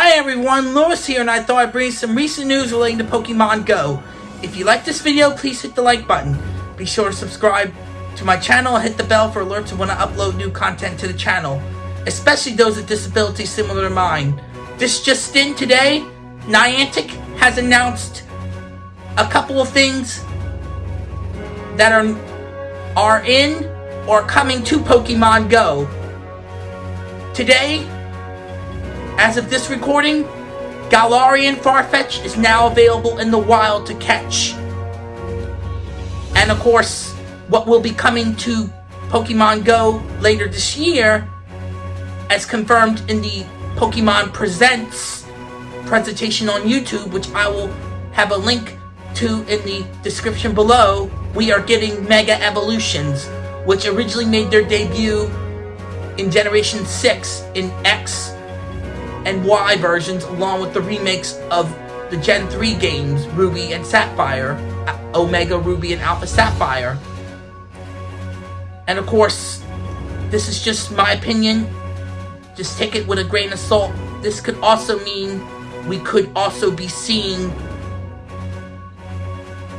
Hi everyone, Lewis here and I thought I'd bring some recent news relating to Pokemon Go. If you like this video, please hit the like button. Be sure to subscribe to my channel and hit the bell for alerts when I upload new content to the channel, especially those with disabilities similar to mine. This just in today, Niantic has announced a couple of things that are, are in or coming to Pokemon Go. Today, as of this recording, Galarian Farfetch is now available in the wild to catch. And of course, what will be coming to Pokemon Go later this year, as confirmed in the Pokemon Presents presentation on YouTube, which I will have a link to in the description below, we are getting Mega Evolutions, which originally made their debut in Generation 6 in X and Y versions, along with the remakes of the Gen 3 games, Ruby and Sapphire, Omega Ruby and Alpha Sapphire. And of course, this is just my opinion. Just take it with a grain of salt. This could also mean we could also be seeing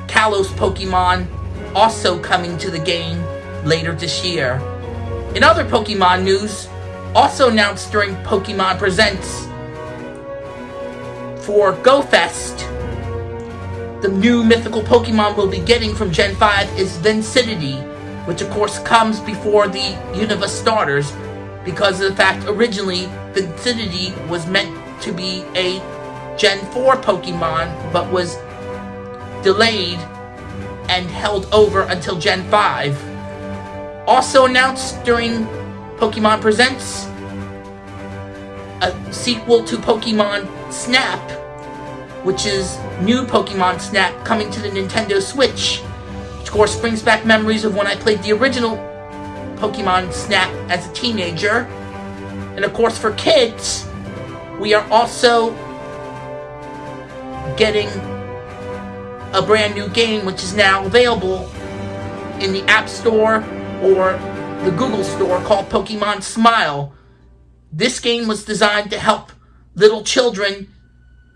Kalos Pokemon also coming to the game later this year. In other Pokemon news, also announced during Pokemon Presents for GoFest, the new mythical Pokemon we'll be getting from Gen 5 is Victini, which of course comes before the Unova starters because of the fact originally Victini was meant to be a Gen 4 Pokemon but was delayed and held over until Gen 5. Also announced during Pokemon Presents, a sequel to Pokemon Snap, which is new Pokemon Snap coming to the Nintendo Switch, which of course brings back memories of when I played the original Pokemon Snap as a teenager. And of course for kids, we are also getting a brand new game which is now available in the App Store or the Google Store called Pokemon Smile. This game was designed to help little children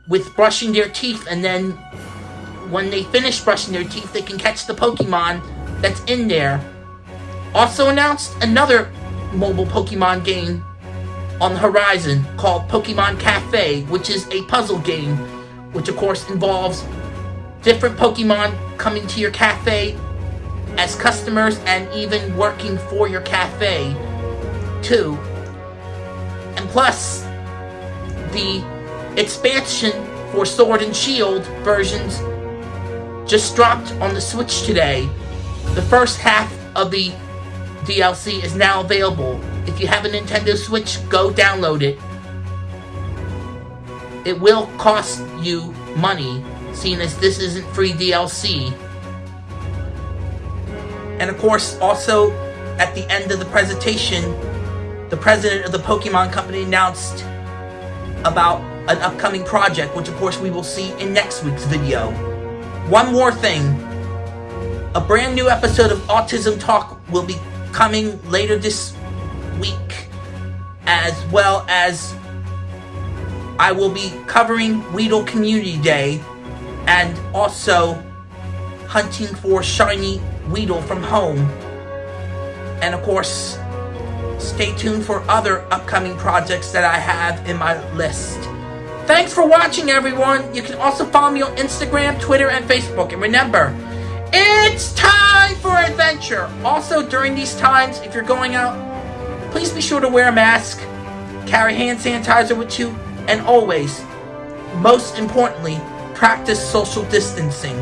with brushing their teeth and then when they finish brushing their teeth they can catch the Pokemon that's in there. Also announced another mobile Pokemon game on the horizon called Pokemon Cafe, which is a puzzle game, which of course involves different Pokemon coming to your cafe as customers and even working for your cafe too. And plus, the expansion for Sword and Shield versions just dropped on the Switch today. The first half of the DLC is now available. If you have a Nintendo Switch, go download it. It will cost you money, seeing as this isn't free DLC. And of course, also, at the end of the presentation, the president of the Pokemon Company announced about an upcoming project, which of course we will see in next week's video. One more thing. A brand new episode of Autism Talk will be coming later this week, as well as I will be covering Weedle Community Day and also hunting for shiny Weedle from home. And of course, stay tuned for other upcoming projects that I have in my list. Thanks for watching, everyone. You can also follow me on Instagram, Twitter, and Facebook. And remember, it's time for adventure. Also, during these times, if you're going out, please be sure to wear a mask, carry hand sanitizer with you, and always, most importantly, practice social distancing.